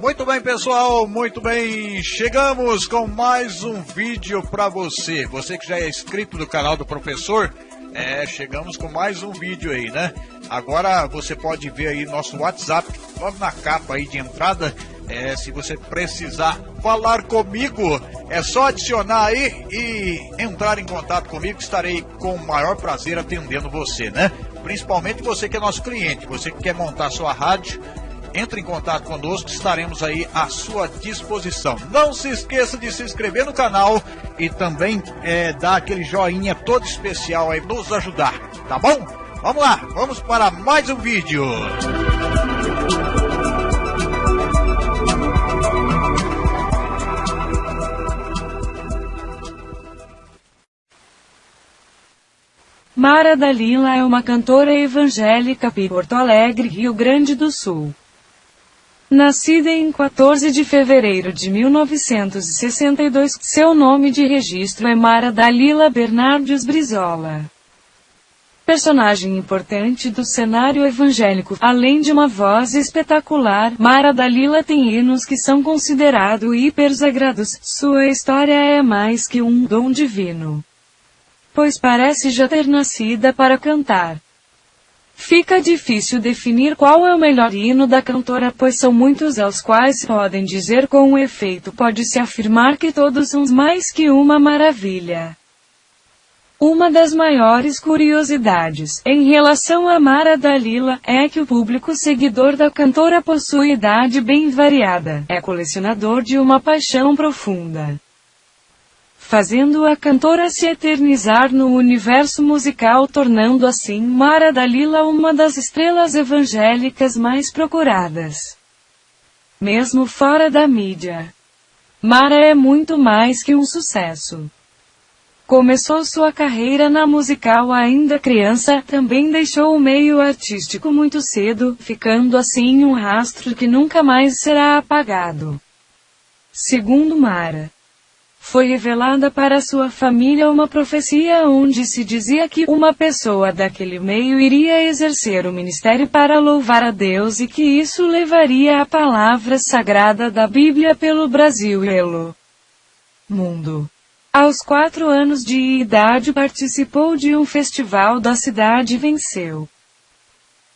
Muito bem, pessoal, muito bem. Chegamos com mais um vídeo para você. Você que já é inscrito no canal do professor, é, chegamos com mais um vídeo aí, né? Agora você pode ver aí nosso WhatsApp, logo na capa aí de entrada. É, se você precisar falar comigo, é só adicionar aí e entrar em contato comigo. Estarei com o maior prazer atendendo você, né? Principalmente você que é nosso cliente, você que quer montar sua rádio entre em contato conosco, estaremos aí à sua disposição. Não se esqueça de se inscrever no canal e também é, dar aquele joinha todo especial aí, nos ajudar, tá bom? Vamos lá, vamos para mais um vídeo. Mara Dalila é uma cantora evangélica de Porto Alegre, Rio Grande do Sul. Nascida em 14 de fevereiro de 1962, seu nome de registro é Mara Dalila Bernardes Brizola. Personagem importante do cenário evangélico, além de uma voz espetacular, Mara Dalila tem hinos que são considerados hipersagrados. Sua história é mais que um dom divino. Pois parece já ter nascida para cantar. Fica difícil definir qual é o melhor hino da cantora, pois são muitos aos quais podem dizer com efeito pode-se afirmar que todos são mais que uma maravilha. Uma das maiores curiosidades em relação a Mara Dalila é que o público seguidor da cantora possui idade bem variada, é colecionador de uma paixão profunda fazendo a cantora se eternizar no universo musical, tornando assim Mara Dalila uma das estrelas evangélicas mais procuradas. Mesmo fora da mídia. Mara é muito mais que um sucesso. Começou sua carreira na musical ainda criança, também deixou o meio artístico muito cedo, ficando assim um rastro que nunca mais será apagado. Segundo Mara, foi revelada para sua família uma profecia onde se dizia que uma pessoa daquele meio iria exercer o ministério para louvar a Deus e que isso levaria a palavra sagrada da Bíblia pelo Brasil e pelo mundo. Aos quatro anos de idade participou de um festival da cidade e venceu.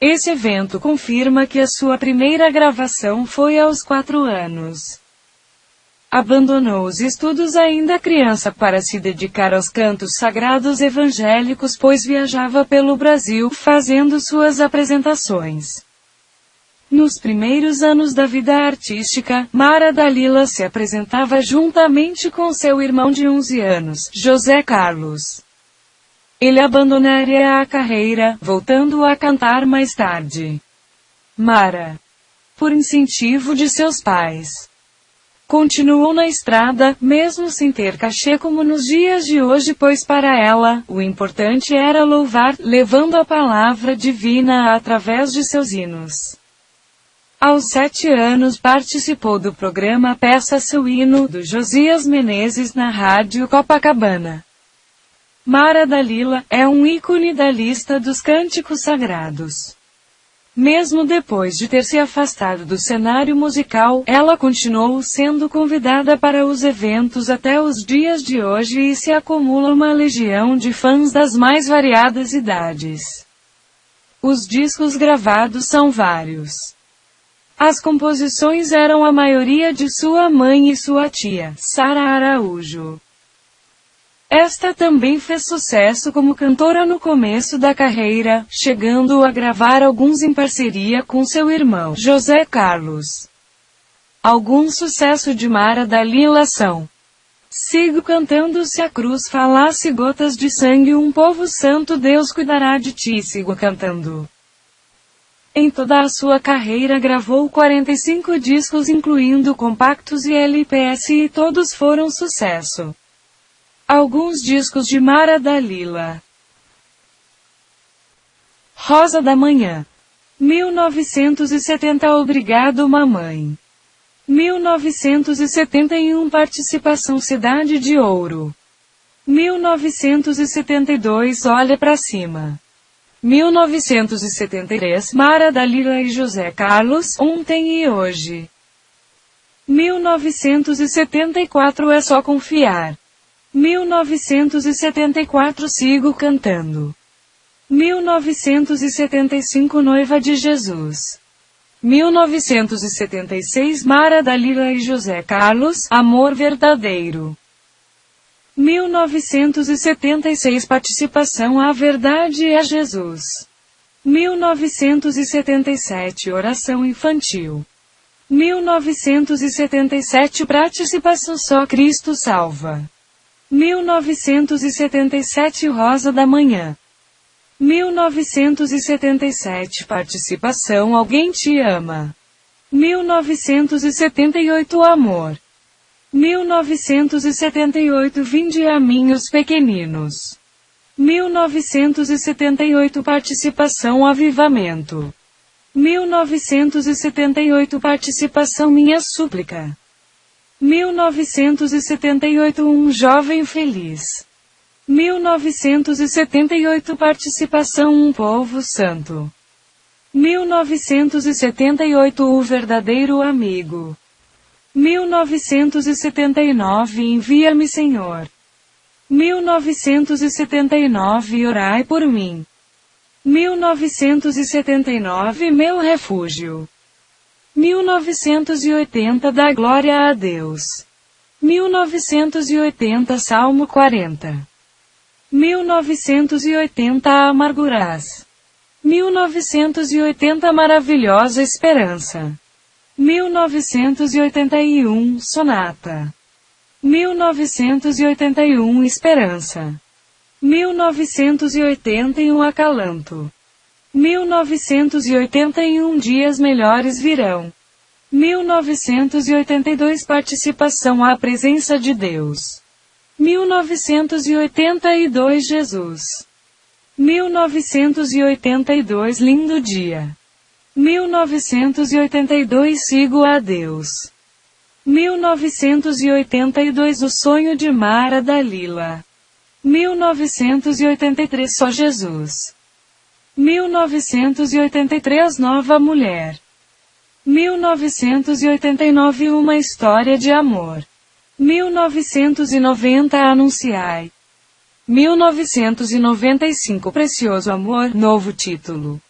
Esse evento confirma que a sua primeira gravação foi aos quatro anos. Abandonou os estudos ainda criança para se dedicar aos cantos sagrados evangélicos pois viajava pelo Brasil fazendo suas apresentações. Nos primeiros anos da vida artística, Mara Dalila se apresentava juntamente com seu irmão de 11 anos, José Carlos. Ele abandonaria a carreira, voltando a cantar mais tarde. Mara. Por incentivo de seus pais Continuou na estrada, mesmo sem ter cachê como nos dias de hoje, pois para ela, o importante era louvar, levando a palavra divina através de seus hinos. Aos sete anos participou do programa Peça Seu Hino, do Josias Menezes na Rádio Copacabana. Mara Dalila, é um ícone da lista dos cânticos sagrados. Mesmo depois de ter se afastado do cenário musical, ela continuou sendo convidada para os eventos até os dias de hoje e se acumula uma legião de fãs das mais variadas idades. Os discos gravados são vários. As composições eram a maioria de sua mãe e sua tia, Sara Araújo. Esta também fez sucesso como cantora no começo da carreira, chegando a gravar alguns em parceria com seu irmão, José Carlos. Algum sucesso de Mara Dalila são Sigo cantando se a cruz falasse gotas de sangue um povo santo Deus cuidará de ti sigo cantando. Em toda a sua carreira gravou 45 discos incluindo compactos e LPS e todos foram sucesso. Alguns discos de Mara Dalila. Rosa da Manhã. 1970 Obrigado Mamãe. 1971 Participação Cidade de Ouro. 1972 Olha para Cima. 1973 Mara Dalila e José Carlos, ontem e hoje. 1974 é só confiar. 1974 sigo cantando. 1975 Noiva de Jesus. 1976 Mara Dalila e José Carlos, Amor Verdadeiro. 1976 Participação à Verdade e a Jesus. 1977 Oração Infantil. 1977 Participação Só Cristo Salva. 1977 Rosa da Manhã. 1977 Participação Alguém Te Ama. 1978 Amor. 1978 Vinde a mim os pequeninos. 1978 Participação Avivamento. 1978 Participação Minha Súplica. 1978 Um Jovem Feliz. 1978 Participação Um Povo Santo. 1978 O Verdadeiro Amigo. 1979 Envia-me Senhor. 1979 Orai por mim. 1979 Meu Refúgio. 1980 Dá Glória a Deus. 1980 Salmo 40. 1980 Amargurás. 1980 Maravilhosa Esperança. 1981 Sonata. 1981 Esperança. 1981 Acalanto. 1981 Dias Melhores Virão. 1982 Participação à Presença de Deus. 1982 Jesus. 1982 Lindo Dia. 1982 Sigo a Deus. 1982 O Sonho de Mara Dalila. 1983 Só Jesus. 1983 Nova Mulher. 1989 Uma História de Amor. 1990 Anunciai. 1995 Precioso Amor, novo título.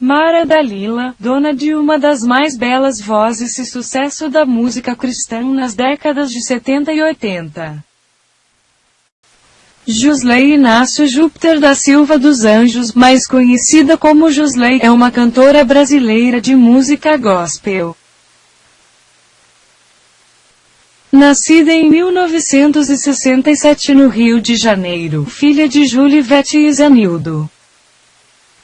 Mara Dalila, dona de uma das mais belas vozes e sucesso da música cristã nas décadas de 70 e 80. Josley Inácio Júpiter da Silva dos Anjos, mais conhecida como Josley, é uma cantora brasileira de música gospel. Nascida em 1967 no Rio de Janeiro, filha de Julivete e Zanildo.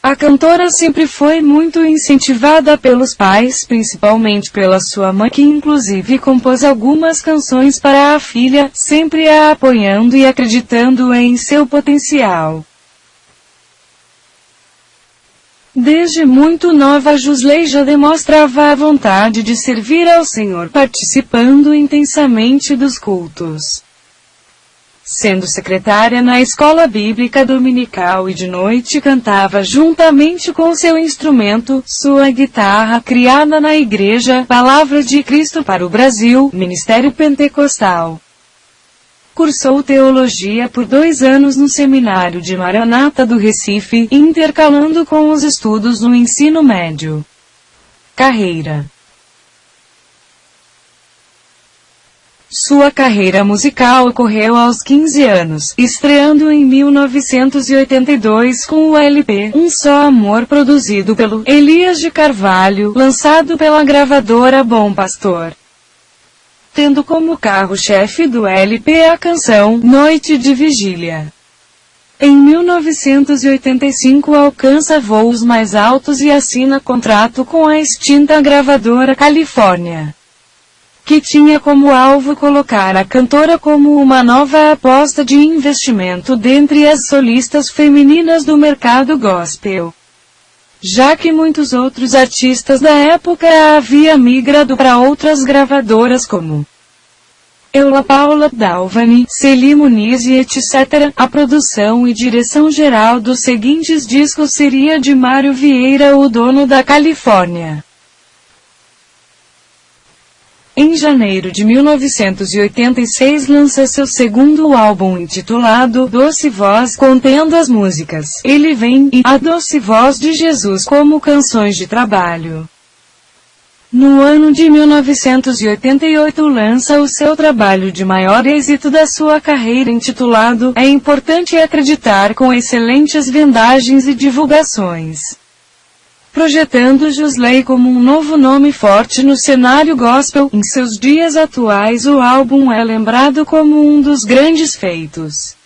A cantora sempre foi muito incentivada pelos pais, principalmente pela sua mãe, que inclusive compôs algumas canções para a filha, sempre a apoiando e acreditando em seu potencial. Desde muito nova Jusley já demonstrava a vontade de servir ao Senhor participando intensamente dos cultos. Sendo secretária na escola bíblica dominical e de noite cantava juntamente com seu instrumento, sua guitarra criada na igreja, Palavra de Cristo para o Brasil, Ministério Pentecostal. Cursou teologia por dois anos no seminário de Maranata do Recife, intercalando com os estudos no ensino médio. Carreira Sua carreira musical ocorreu aos 15 anos, estreando em 1982 com o LP Um Só Amor produzido pelo Elias de Carvalho, lançado pela gravadora Bom Pastor tendo como carro-chefe do LP a canção Noite de Vigília. Em 1985 alcança voos mais altos e assina contrato com a extinta gravadora Califórnia, que tinha como alvo colocar a cantora como uma nova aposta de investimento dentre as solistas femininas do mercado gospel já que muitos outros artistas da época havia migrado para outras gravadoras como Eula Paula Dalvani, Celi Muniz e etc. A produção e direção geral dos seguintes discos seria de Mário Vieira, o dono da Califórnia. Em janeiro de 1986 lança seu segundo álbum intitulado Doce Voz, contendo as músicas Ele Vem e A Doce Voz de Jesus como canções de trabalho. No ano de 1988 lança o seu trabalho de maior êxito da sua carreira intitulado É Importante Acreditar com excelentes vendagens e divulgações. Projetando Josley como um novo nome forte no cenário gospel, em seus dias atuais o álbum é lembrado como um dos grandes feitos.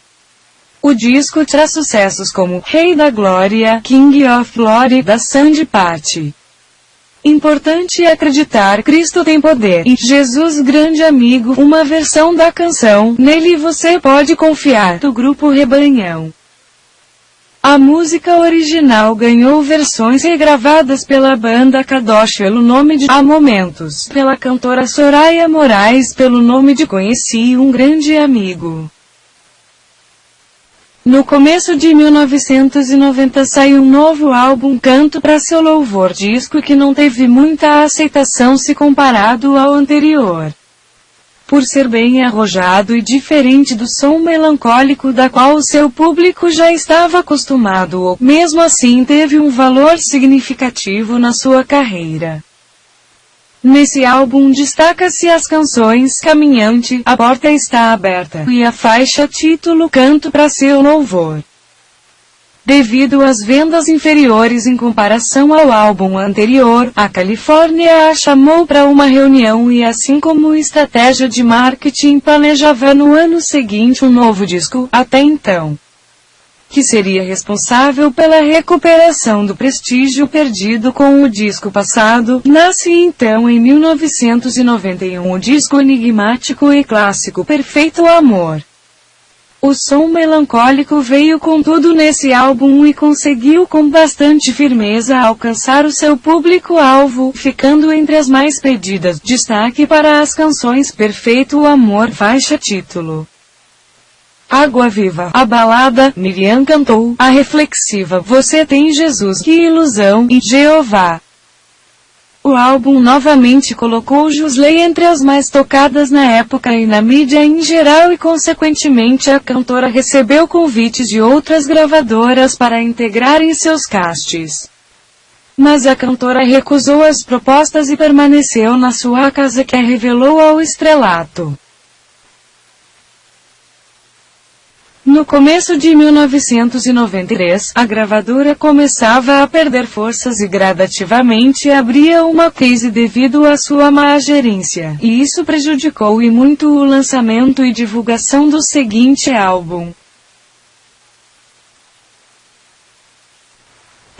O disco traz sucessos como Rei da Glória, King of Glory da Sandy Patty. Importante acreditar Cristo tem poder e Jesus grande amigo, uma versão da canção Nele você pode confiar do grupo Rebanhão. A música original ganhou versões regravadas pela banda Kadosh pelo nome de Há Momentos, pela cantora Soraya Moraes pelo nome de Conheci um Grande Amigo. No começo de 1990 saiu um novo álbum Canto para seu louvor disco que não teve muita aceitação se comparado ao anterior. Por ser bem arrojado e diferente do som melancólico da qual o seu público já estava acostumado, mesmo assim teve um valor significativo na sua carreira. Nesse álbum destaca-se as canções Caminhante, A Porta Está Aberta e a faixa título Canto para Seu Louvor. Devido às vendas inferiores em comparação ao álbum anterior, a Califórnia a chamou para uma reunião e assim como estratégia de marketing planejava no ano seguinte um novo disco, até então que seria responsável pela recuperação do prestígio perdido com o disco passado, nasce então em 1991 o disco enigmático e clássico Perfeito Amor. O som melancólico veio com tudo nesse álbum e conseguiu com bastante firmeza alcançar o seu público-alvo, ficando entre as mais pedidas. Destaque para as canções Perfeito Amor faixa título. Água Viva, a balada, Miriam cantou, a reflexiva Você tem Jesus, que ilusão, e Jeová. O álbum novamente colocou Josley entre as mais tocadas na época e na mídia em geral e consequentemente a cantora recebeu convites de outras gravadoras para integrar em seus castes. Mas a cantora recusou as propostas e permaneceu na sua casa que a revelou ao estrelato. No começo de 1993, a gravadora começava a perder forças e gradativamente abria uma crise devido à sua má gerência, e isso prejudicou e muito o lançamento e divulgação do seguinte álbum.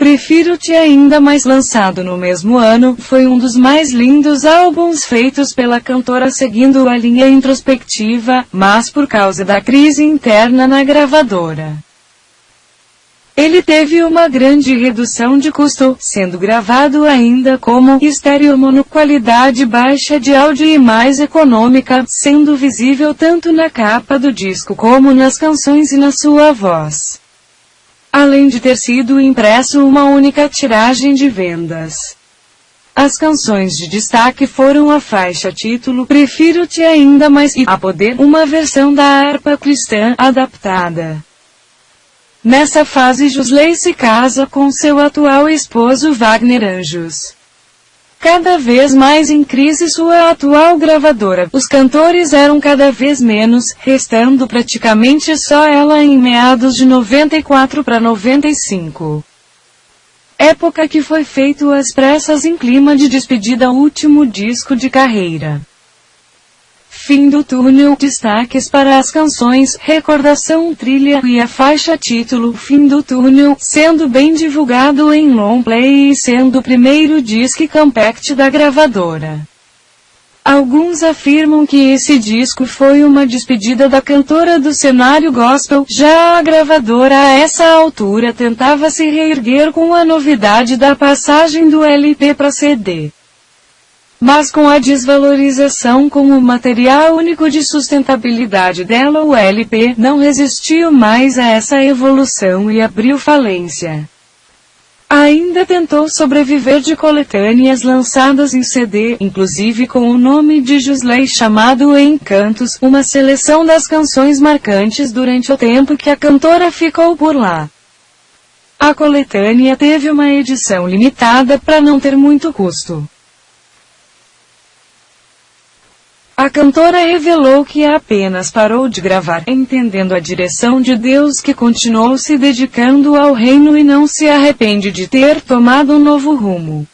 Prefiro-te ainda mais lançado no mesmo ano, foi um dos mais lindos álbuns feitos pela cantora seguindo a linha introspectiva, mas por causa da crise interna na gravadora. Ele teve uma grande redução de custo, sendo gravado ainda como estéreo mono qualidade baixa de áudio e mais econômica, sendo visível tanto na capa do disco como nas canções e na sua voz além de ter sido impresso uma única tiragem de vendas. As canções de destaque foram a faixa título Prefiro-te ainda mais e A Poder, uma versão da harpa cristã adaptada. Nessa fase Josley se casa com seu atual esposo Wagner Anjos cada vez mais em crise sua atual gravadora. Os cantores eram cada vez menos, restando praticamente só ela em meados de 94 para 95. Época que foi feito às pressas em clima de despedida último disco de carreira. Fim do túnel, destaques para as canções, recordação trilha e a faixa título Fim do túnel, sendo bem divulgado em long play e sendo o primeiro disco compact da gravadora. Alguns afirmam que esse disco foi uma despedida da cantora do cenário gospel, já a gravadora a essa altura tentava se reerguer com a novidade da passagem do LP para CD. Mas com a desvalorização como material único de sustentabilidade dela o LP não resistiu mais a essa evolução e abriu falência. Ainda tentou sobreviver de coletâneas lançadas em CD, inclusive com o nome de Jusley chamado Encantos, uma seleção das canções marcantes durante o tempo que a cantora ficou por lá. A coletânea teve uma edição limitada para não ter muito custo. A cantora revelou que apenas parou de gravar, entendendo a direção de Deus que continuou se dedicando ao reino e não se arrepende de ter tomado um novo rumo.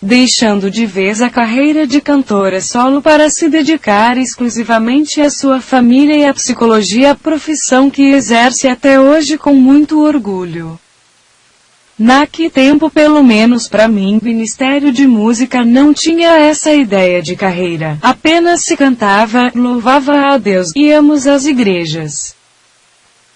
Deixando de vez a carreira de cantora solo para se dedicar exclusivamente à sua família e à psicologia, profissão que exerce até hoje com muito orgulho. Naque tempo pelo menos para mim, Ministério de Música não tinha essa ideia de carreira. Apenas se cantava, louvava a Deus, íamos às igrejas.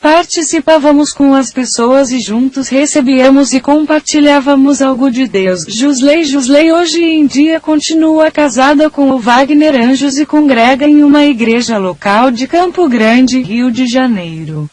Participávamos com as pessoas e juntos recebíamos e compartilhávamos algo de Deus. Jusley Jusley hoje em dia continua casada com o Wagner Anjos e congrega em uma igreja local de Campo Grande, Rio de Janeiro.